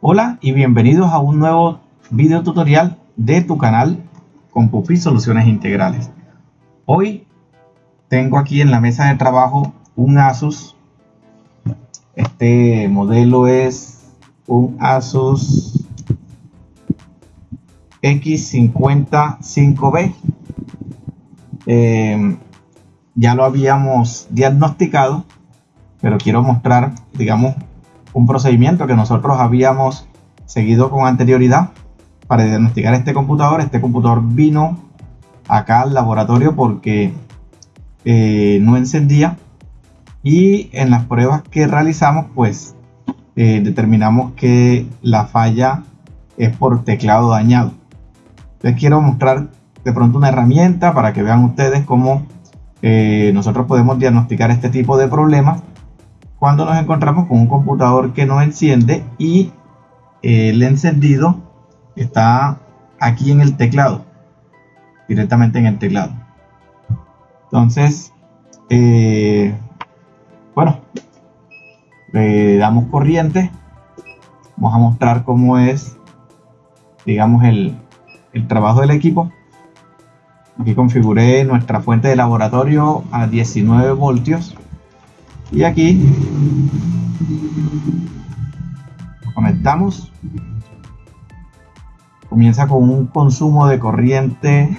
Hola y bienvenidos a un nuevo video tutorial de tu canal con Pupi Soluciones Integrales. Hoy tengo aquí en la mesa de trabajo un Asus. Este modelo es un Asus X55B. Eh, ya lo habíamos diagnosticado, pero quiero mostrar, digamos, un procedimiento que nosotros habíamos seguido con anterioridad para diagnosticar este computador. Este computador vino acá al laboratorio porque eh, no encendía y en las pruebas que realizamos pues eh, determinamos que la falla es por teclado dañado. Les quiero mostrar de pronto una herramienta para que vean ustedes cómo eh, nosotros podemos diagnosticar este tipo de problemas cuando nos encontramos con un computador que no enciende y eh, el encendido está aquí en el teclado, directamente en el teclado. Entonces, eh, bueno, le damos corriente. Vamos a mostrar cómo es, digamos, el, el trabajo del equipo. Aquí configuré nuestra fuente de laboratorio a 19 voltios. Y aquí conectamos. Comienza con un consumo de corriente.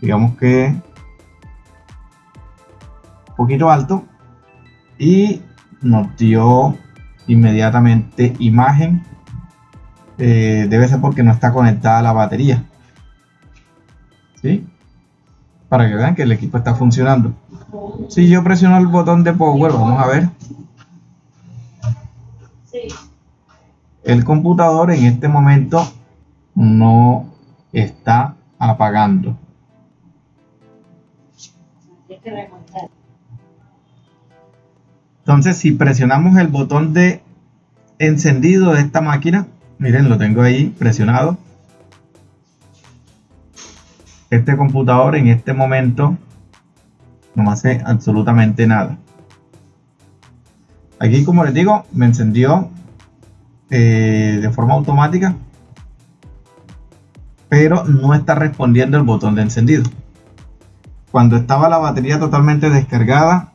Digamos que un poquito alto. Y nos dio inmediatamente imagen eh, debe ser porque no está conectada la batería ¿sí? para que vean que el equipo está funcionando si yo presiono el botón de power, vamos a ver. El computador en este momento no está apagando. Entonces, si presionamos el botón de encendido de esta máquina, miren, lo tengo ahí presionado. Este computador en este momento no hace absolutamente nada. Aquí, como les digo, me encendió eh, de forma automática, pero no está respondiendo el botón de encendido. Cuando estaba la batería totalmente descargada,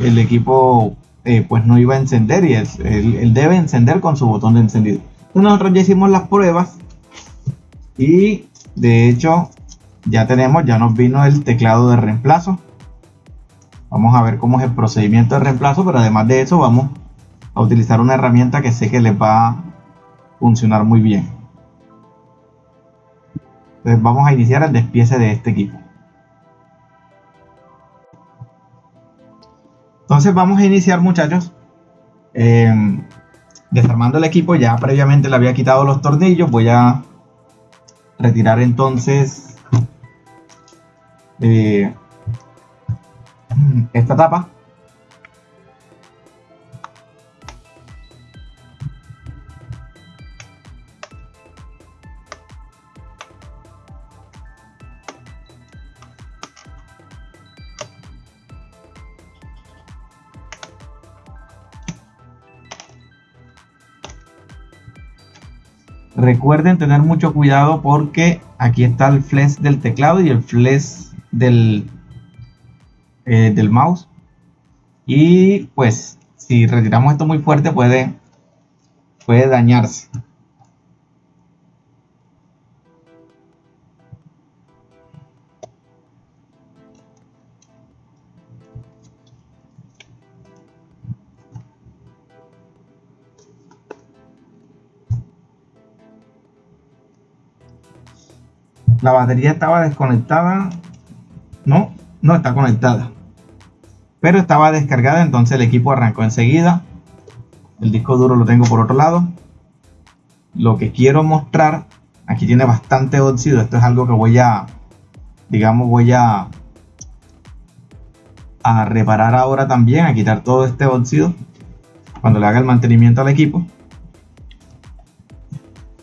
el equipo eh, pues no iba a encender y él, debe encender con su botón de encendido. nosotros ya hicimos las pruebas y de hecho ya tenemos, ya nos vino el teclado de reemplazo. Vamos a ver cómo es el procedimiento de reemplazo, pero además de eso vamos a utilizar una herramienta que sé que les va a funcionar muy bien. Entonces vamos a iniciar el despiece de este equipo. Entonces vamos a iniciar muchachos em, desarmando el equipo. Ya previamente le había quitado los tornillos. Voy a retirar entonces eh, esta tapa Recuerden tener mucho cuidado porque aquí está el flash del teclado y el flash del, eh, del mouse. Y pues si retiramos esto muy fuerte puede, puede dañarse. La batería estaba desconectada no, no está conectada. Pero estaba descargada, entonces el equipo arrancó enseguida. El disco duro lo tengo por otro lado. Lo que quiero mostrar, aquí tiene bastante óxido. Esto es algo que voy a, digamos, voy a, a reparar ahora también, a quitar todo este óxido. cuando le haga el mantenimiento al equipo.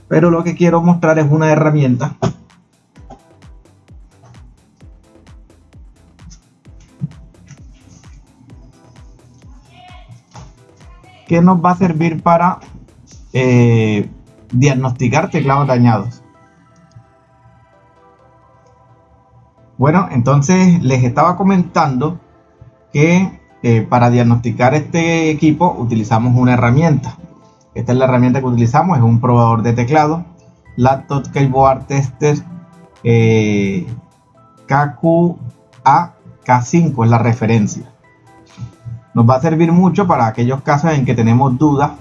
Pero lo que quiero mostrar es una herramienta que nos va a servir para eh, diagnosticar teclados dañados. Bueno, entonces les estaba comentando que eh, para diagnosticar este equipo utilizamos una herramienta. Esta es la herramienta que utilizamos, es un probador de teclado, Laptop Keyboard Tester eh, KQA-K5 es la referencia. Nos va a servir mucho para aquellos casos en que tenemos dudas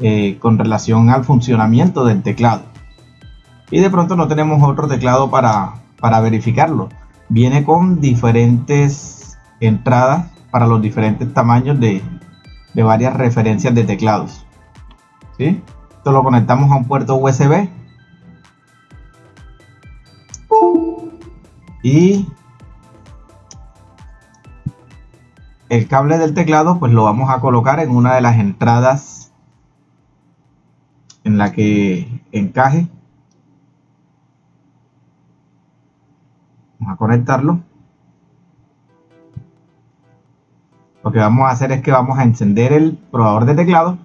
eh, con relación al funcionamiento del teclado. Y de pronto no tenemos otro teclado para, para verificarlo. Viene con diferentes entradas para los diferentes tamaños de, varias referencias de teclados. ¿sí? Esto lo conectamos a un puerto USB. Y el cable del teclado pues lo vamos a colocar en una de las entradas en la que encaje Vamos a conectarlo. Lo que vamos a hacer es que vamos a encender el probador de teclado.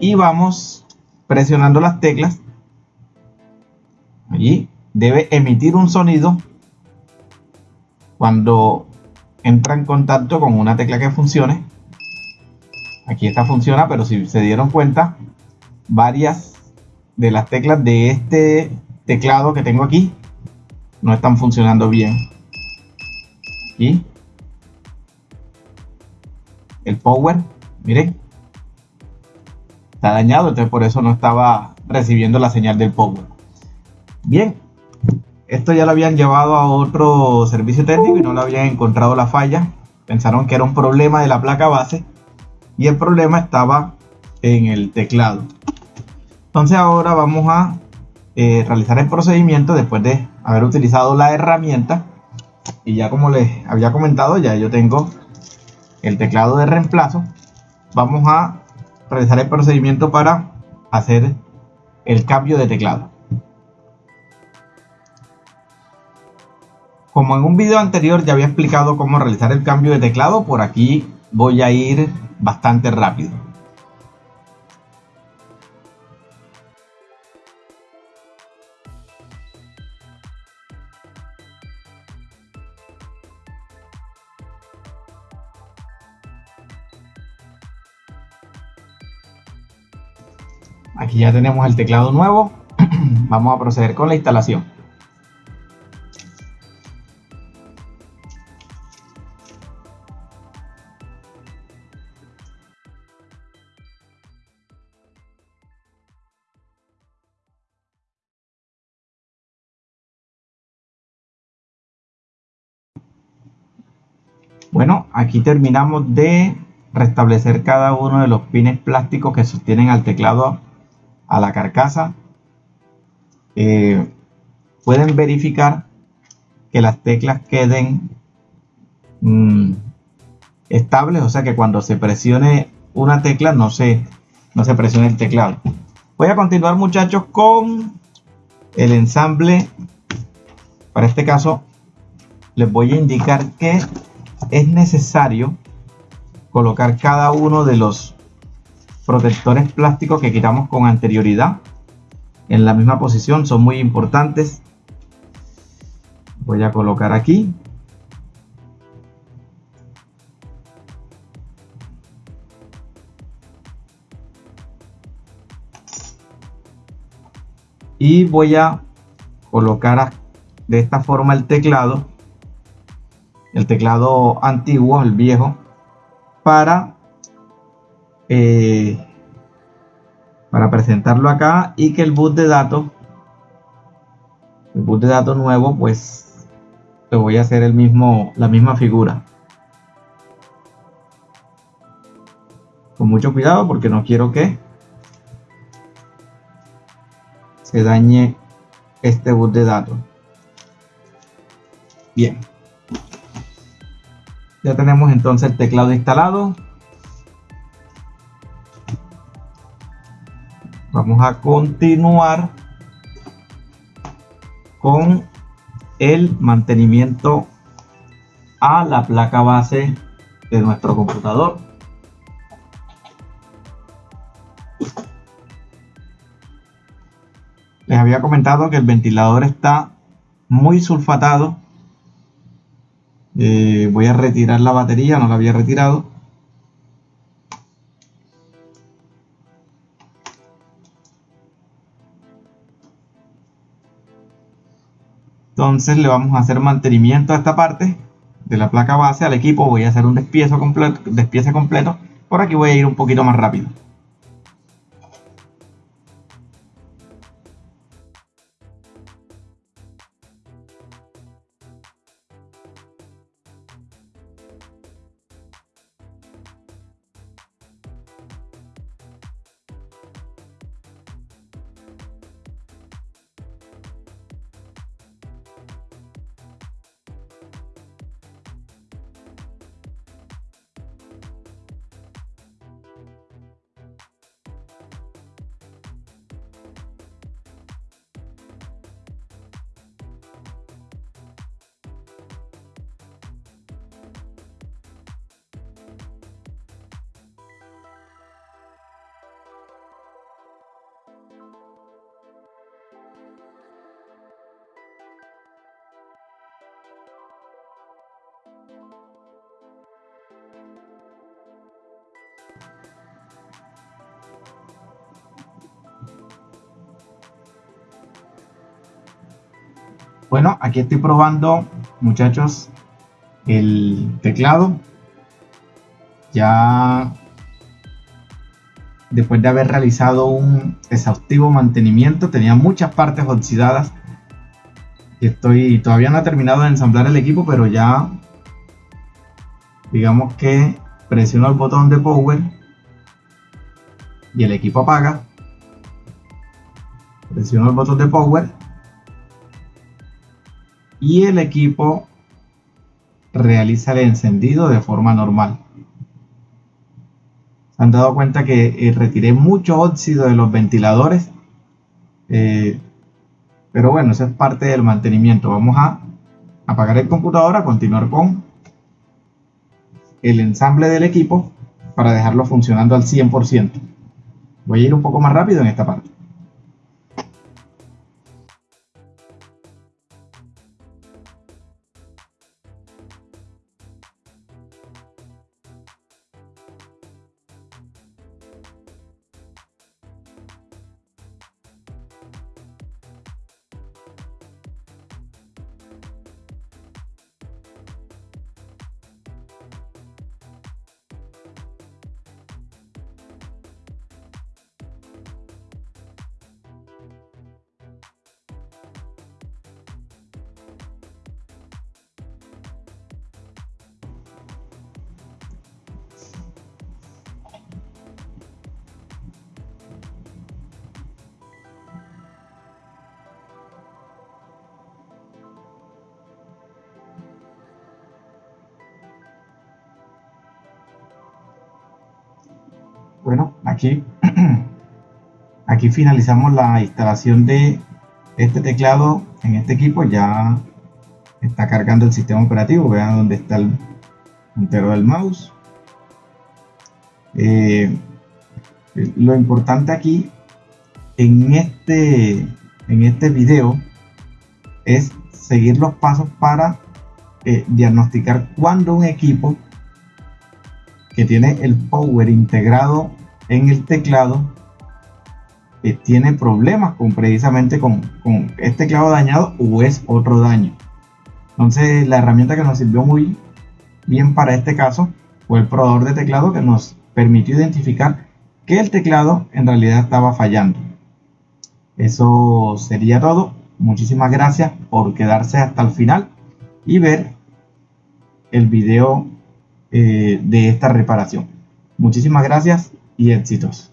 Y vamos presionando las teclas. Allí debe emitir un sonido cuando entra en contacto con una tecla que funcione. Aquí esta funciona, pero si se dieron cuenta, varias de las teclas de este teclado que tengo aquí no están funcionando bien. Y el power, miren, está dañado, entonces por eso no estaba recibiendo la señal del power. Bien, esto ya lo habían llevado a otro servicio técnico y no lo habían encontrado la falla. Pensaron que era un problema de la placa base y el problema estaba en el teclado. Entonces ahora vamos a eh, realizar el procedimiento después de haber utilizado la herramienta. Y ya como les había comentado, ya yo tengo el teclado de reemplazo. Vamos a realizar el procedimiento para hacer el cambio de teclado. Como en un video anterior ya había explicado cómo realizar el cambio de teclado, por aquí voy a ir bastante rápido. Aquí ya tenemos el teclado nuevo. Vamos a proceder con la instalación. Bueno, aquí terminamos de restablecer cada uno de los pines plásticos que sostienen al teclado a la carcasa, eh, pueden verificar que las teclas queden mm, estables, o sea que cuando se presione una tecla no se, no se presione el teclado. Voy a continuar muchachos con el ensamble. Para este caso les voy a indicar que es necesario colocar cada uno de los protectores plásticos que quitamos con anterioridad en la misma posición. Son muy importantes. Voy a colocar aquí. Y voy a colocar de esta forma el teclado el teclado antiguo el viejo para eh, para presentarlo acá y que el boot de datos el boot de datos nuevo pues le voy a hacer el mismo la misma figura. Con mucho cuidado porque no quiero que se dañe este boot de datos. Bien Ya tenemos entonces el teclado instalado. Vamos a continuar con el mantenimiento a la placa base de nuestro computador. Les había comentado que el ventilador está muy sulfatado. Eh, voy a retirar la batería, no la había retirado. Entonces le vamos a hacer mantenimiento a esta parte de la placa base al equipo. Voy a hacer un despiece completo, despiece completo. Por aquí voy a ir un poquito más rápido. Bueno, aquí estoy probando, muchachos, el teclado. Ya después de haber realizado un exhaustivo mantenimiento, tenía muchas partes oxidadas. Estoy todavía no he terminado de ensamblar el equipo, pero ya digamos que presiono el botón de power y el equipo apaga. Presiono el botón de power y el equipo realiza el encendido de forma normal. Se han dado cuenta que eh, retiré mucho óxido de los ventiladores, eh, pero bueno, eso es parte del mantenimiento. Vamos a apagar el computador, a continuar con el ensamble del equipo para dejarlo funcionando al 100%. Voy a ir un poco más rápido en esta parte. Bueno, aquí, aquí finalizamos la instalación de este teclado en este equipo. Ya está cargando el sistema operativo. Vean dónde está el puntero del mouse. Eh, lo importante aquí en este, en este video es seguir los pasos para eh, diagnosticar cuando un equipo que tiene el power integrado en el teclado que tiene problemas con precisamente con, con este teclado dañado o es otro daño. Entonces la herramienta que nos sirvió muy bien para este caso fue el probador de teclado que nos permitió identificar que el teclado en realidad estaba fallando. Eso sería todo. Muchísimas gracias por quedarse hasta el final y ver el video eh, de esta reparación. Muchísimas gracias y éxitos.